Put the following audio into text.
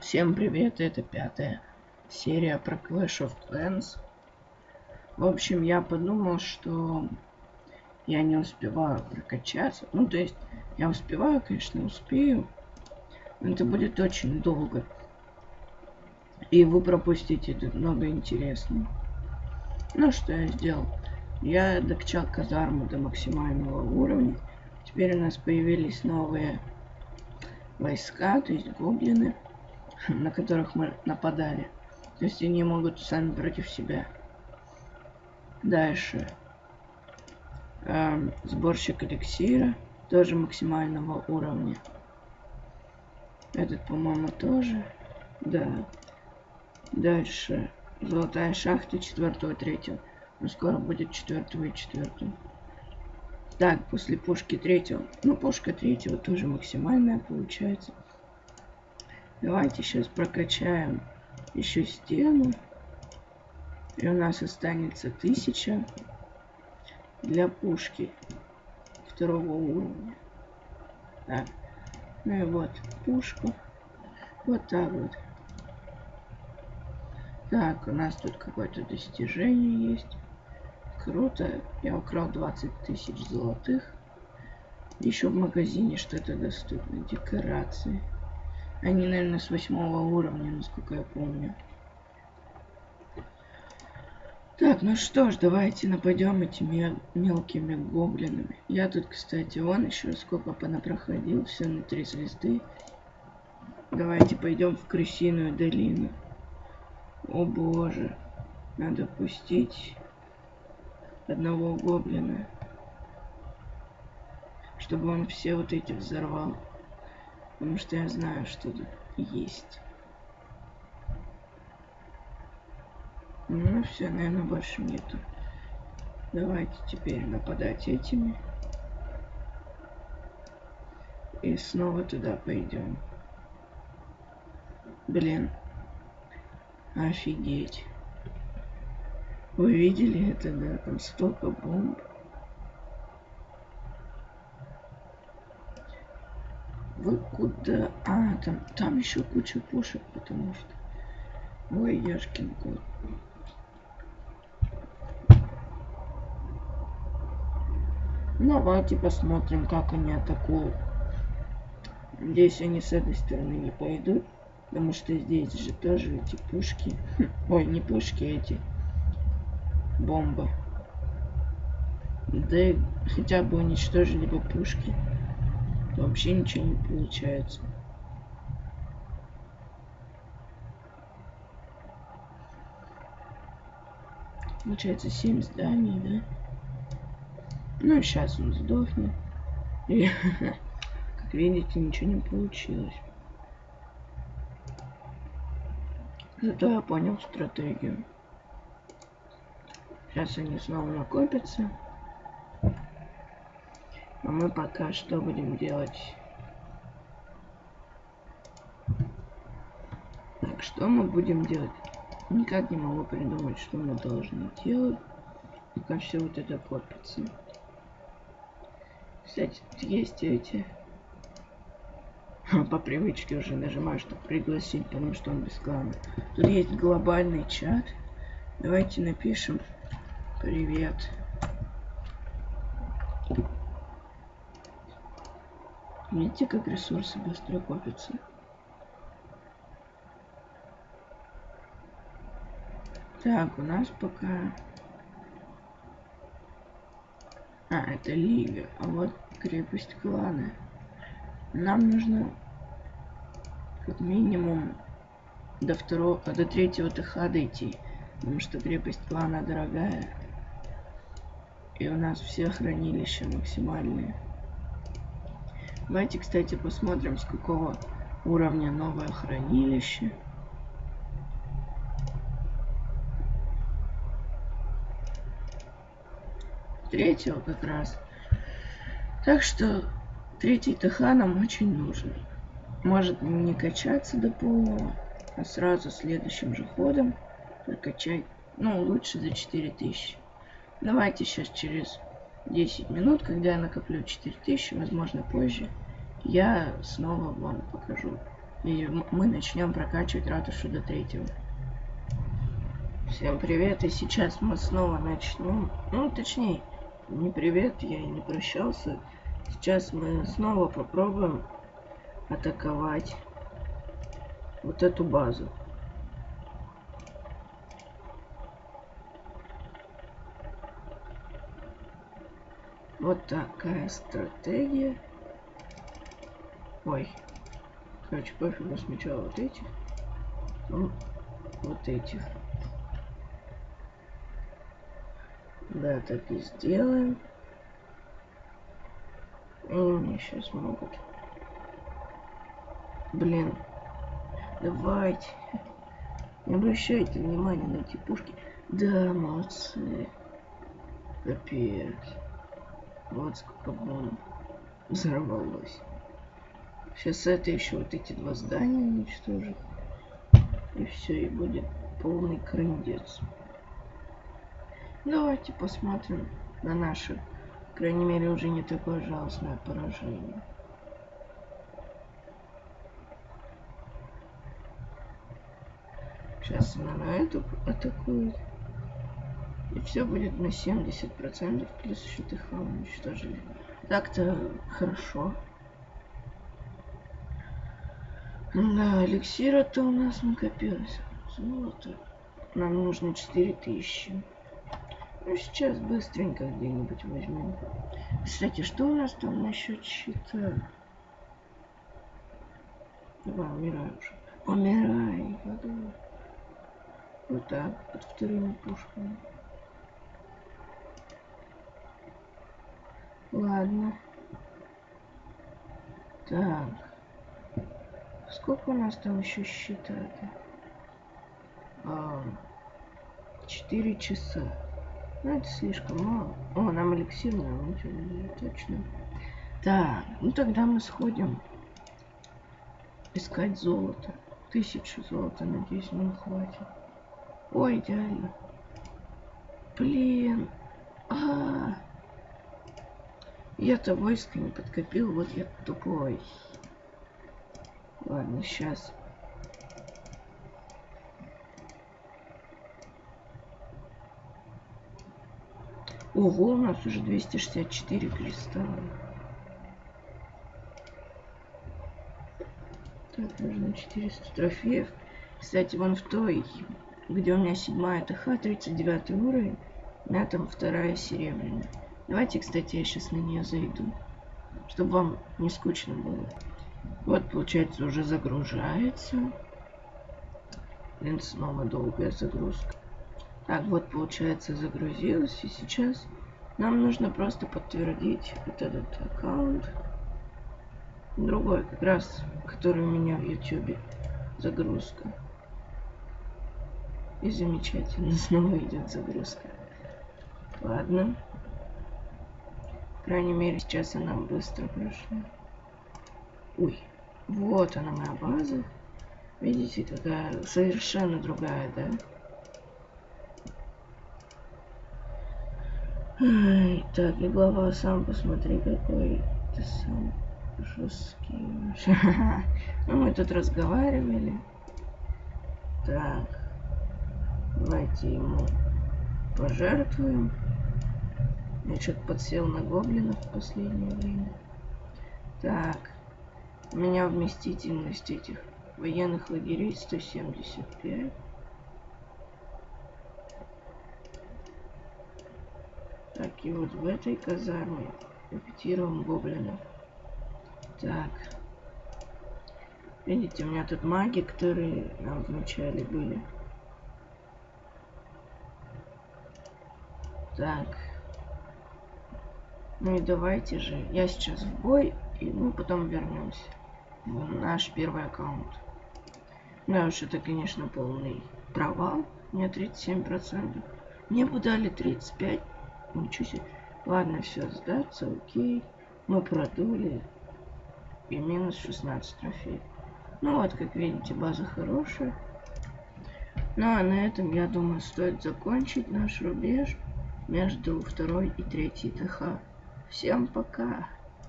Всем привет, это пятая серия про Clash of Clans. В общем, я подумал, что я не успеваю прокачаться. Ну, то есть, я успеваю, конечно, успею. Но это будет очень долго. И вы пропустите тут много интересного. Ну, что я сделал? Я докачал казарму до максимального уровня. Теперь у нас появились новые войска, то есть гоблины на которых мы нападали. То есть они могут сами против себя. Дальше. Эм, сборщик эликсира. Тоже максимального уровня. Этот, по-моему, тоже. Да. Дальше. Золотая шахта четвертого, третьего. Но скоро будет четвертого и четвертого. Так, после пушки третьего. Ну, пушка третьего тоже максимальная получается. Давайте сейчас прокачаем еще стену. И у нас останется тысяча для пушки второго уровня. Так. Ну и вот пушку. Вот так вот. Так, у нас тут какое-то достижение есть. Круто. Я украл 20 тысяч золотых. Еще в магазине что-то доступно. Декорации. Они, наверное, с восьмого уровня, насколько я помню. Так, ну что ж, давайте нападем этими мелкими гоблинами. Я тут, кстати, вон еще сколько понапроходил, все на три звезды. Давайте пойдем в крысиную долину. О боже, надо пустить одного гоблина, чтобы он все вот эти взорвал. Потому что я знаю, что тут есть. Ну все, наверное, больше нету. Давайте теперь нападать этими. И снова туда пойдем. Блин. Офигеть. Вы видели это, да? Там столько бомб. Вы куда? А, там, там еще куча пушек, потому что... Ой, яшкин кот. Ну, давайте посмотрим, как они атакуют. Надеюсь, они с этой стороны не пойдут. Потому что здесь же тоже эти пушки. Ой, не пушки, а эти. Бомбы. Да и хотя бы уничтожили бы пушки вообще ничего не получается. Получается 7 зданий, да? Ну, сейчас он сдохнет. И, как видите, ничего не получилось. Зато я понял стратегию. Сейчас они снова накопятся. А мы пока что будем делать? Так, что мы будем делать? Никак не могу придумать, что мы должны делать, пока все вот это копится. Кстати, есть эти... По привычке уже нажимаю, чтобы пригласить, потому что он бесплатный. Тут есть глобальный чат. Давайте напишем привет. Видите, как ресурсы быстро копятся? Так, у нас пока... А, это лига. А вот крепость клана. Нам нужно как минимум до второго, до третьего ТХ дойти. Потому что крепость клана дорогая. И у нас все хранилища максимальные. Давайте, кстати, посмотрим, с какого уровня новое хранилище. Третьего как раз. Так что третий ТХ нам очень нужен. Может не качаться до полного, а сразу следующим же ходом прокачать. Ну, лучше за 4000. Давайте сейчас через 10 минут, когда я накоплю 4000, возможно позже, я снова вам покажу, И мы начнем прокачивать ратушу до третьего. Всем привет, и сейчас мы снова начнем. Ну, точнее, не привет, я и не прощался. Сейчас мы снова попробуем атаковать вот эту базу. Вот такая стратегия. Ой. Короче, пофигу сначала вот эти. Ну, вот этих. Да, так и сделаем. Они мне сейчас могут. Блин. Давайте. Не обращайте внимания на эти пушки. Да, молодцы. Капец. Вот сколько бомб взорвалось. Сейчас это еще вот эти два здания уничтожит. И все, и будет полный крындец. Давайте посмотрим на наше, крайней мере, уже не такое жалостное поражение. Сейчас она на эту атакует. И все будет на 70%, плюс ТХ уничтожили. Так-то хорошо. Да, эликсира-то у нас накопилось. Золото. Нам нужно 4000. Ну, сейчас быстренько где-нибудь возьмем. Кстати, что у нас там насчет щита? Давай, умирай уже. Умирай, подумай. Вот так, под вторыми пушками. Ладно. Так. Сколько у нас там еще считает? А, четыре часа. Ну, это слишком мало. О, нам эликсир нам точно. Так, ну тогда мы сходим искать золото. Тысячу золота, надеюсь, нам хватит. Ой, идеально. Блин. А, -а, -а. Я-то войско не подкопил, вот я тупой. Ладно, сейчас. Ого, у нас уже 264 кристалла. Так, нужно 400 трофеев. Кстати, вон в той, где у меня седьмая ТХ, 39 уровень, меня там вторая серебряная. Давайте, кстати, я сейчас на нее зайду, чтобы вам не скучно было. Вот, получается, уже загружается. Блин, снова долгая загрузка. Так, вот, получается, загрузилась. И сейчас нам нужно просто подтвердить вот этот аккаунт. Другой, как раз, который у меня в YouTube. Загрузка. И замечательно, снова идет загрузка. Ладно крайней мере, сейчас она быстро прошла. Ой, вот она моя база. Видите, какая совершенно другая, да? Так, и глава сам посмотри, какой ты сам жесткий. ну, мы тут разговаривали. Так, давайте ему пожертвуем. Я что-то подсел на гоблинов в последнее время. Так. У меня вместительность этих военных лагерей 175. Так, и вот в этой казарме репетируем гоблинов. Так. Видите, у меня тут маги, которые нам вначале были. Так. Ну и давайте же. Я сейчас в бой, и мы потом вернемся. Наш первый аккаунт. Да уж, это, конечно, полный провал. Мне 37%. Мне бы дали 35. Ничего себе. Ладно, все, сдаться, окей. Мы продули. И минус 16 трофеев. Ну вот, как видите, база хорошая. Ну а на этом, я думаю, стоит закончить наш рубеж между второй и третьей ТХ. Всем пока.